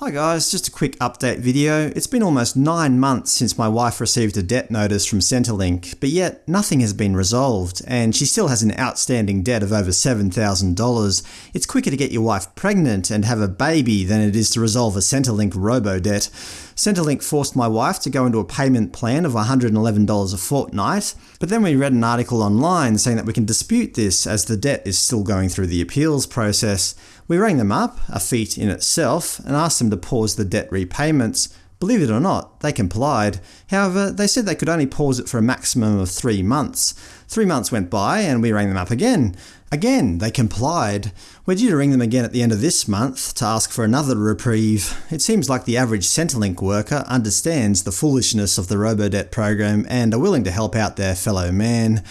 Hi guys, just a quick update video. It's been almost 9 months since my wife received a debt notice from Centrelink, but yet nothing has been resolved, and she still has an outstanding debt of over $7,000. It's quicker to get your wife pregnant and have a baby than it is to resolve a Centrelink robo-debt. Centrelink forced my wife to go into a payment plan of $111 a fortnight, but then we read an article online saying that we can dispute this as the debt is still going through the appeals process. We rang them up, a feat in itself, and asked them to pause the debt repayments. Believe it or not, they complied. However, they said they could only pause it for a maximum of three months. Three months went by and we rang them up again. Again, they complied. We're due to ring them again at the end of this month to ask for another reprieve. It seems like the average Centrelink worker understands the foolishness of the Robodebt program and are willing to help out their fellow man.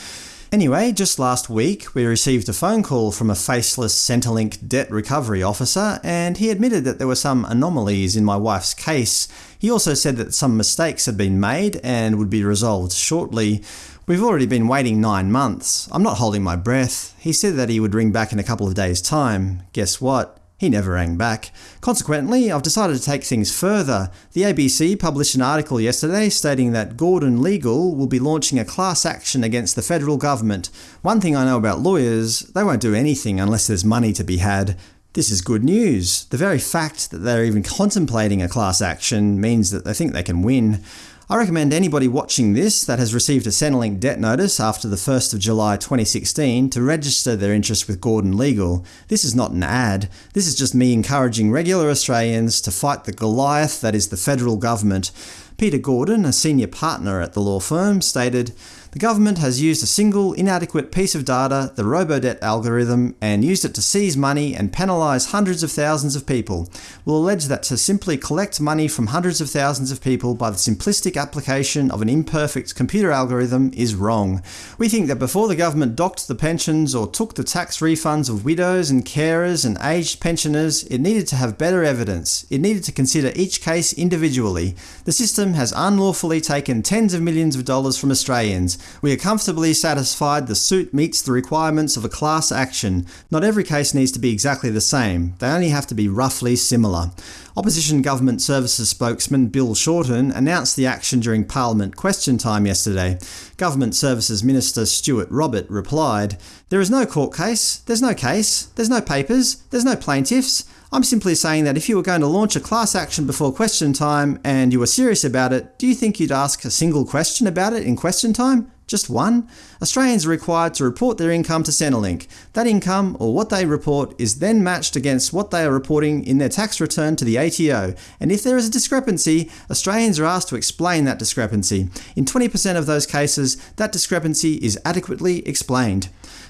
Anyway, just last week we received a phone call from a faceless Centrelink debt recovery officer, and he admitted that there were some anomalies in my wife's case. He also said that some mistakes had been made and would be resolved shortly. We've already been waiting nine months. I'm not holding my breath. He said that he would ring back in a couple of days' time. Guess what? He never rang back. Consequently, I've decided to take things further. The ABC published an article yesterday stating that Gordon Legal will be launching a class action against the federal government. One thing I know about lawyers, they won't do anything unless there's money to be had. This is good news. The very fact that they're even contemplating a class action means that they think they can win. I recommend anybody watching this that has received a Centrelink debt notice after the 1st of July 2016 to register their interest with Gordon Legal. This is not an ad. This is just me encouraging regular Australians to fight the Goliath that is the federal government. Peter Gordon, a senior partner at the law firm, stated, the government has used a single, inadequate piece of data, the Robodebt algorithm, and used it to seize money and penalise hundreds of thousands of people. We'll allege that to simply collect money from hundreds of thousands of people by the simplistic application of an imperfect computer algorithm is wrong. We think that before the government docked the pensions or took the tax refunds of widows and carers and aged pensioners, it needed to have better evidence. It needed to consider each case individually. The system has unlawfully taken tens of millions of dollars from Australians. We are comfortably satisfied the suit meets the requirements of a class action. Not every case needs to be exactly the same, they only have to be roughly similar. Opposition Government Services spokesman Bill Shorten announced the action during Parliament question time yesterday. Government Services Minister Stuart Robert replied, There is no court case, there's no case, there's no papers, there's no plaintiffs. I'm simply saying that if you were going to launch a class action before question time and you were serious about it, do you think you'd ask a single question about it in question time? Just one? Australians are required to report their income to Centrelink. That income, or what they report, is then matched against what they are reporting in their tax return to the ATO, and if there is a discrepancy, Australians are asked to explain that discrepancy. In 20% of those cases, that discrepancy is adequately explained.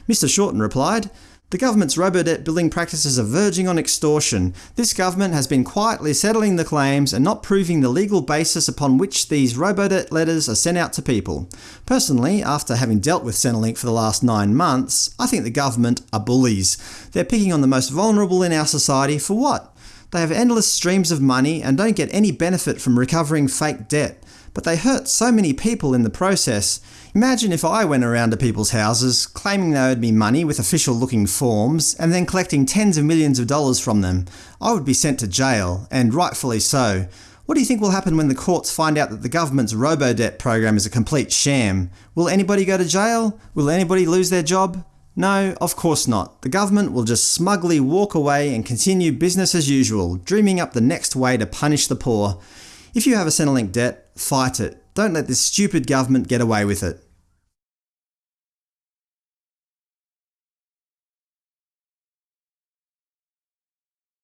Mr Shorten replied, the government's robodebt billing practices are verging on extortion. This government has been quietly settling the claims and not proving the legal basis upon which these robodebt letters are sent out to people. Personally, after having dealt with Centrelink for the last nine months, I think the government are bullies. They're picking on the most vulnerable in our society for what? They have endless streams of money and don't get any benefit from recovering fake debt but they hurt so many people in the process. Imagine if I went around to people's houses, claiming they owed me money with official-looking forms, and then collecting tens of millions of dollars from them. I would be sent to jail, and rightfully so. What do you think will happen when the courts find out that the government's robo-debt program is a complete sham? Will anybody go to jail? Will anybody lose their job? No, of course not. The government will just smugly walk away and continue business as usual, dreaming up the next way to punish the poor. If you have a Centrelink debt, fight it. Don't let this stupid government get away with it.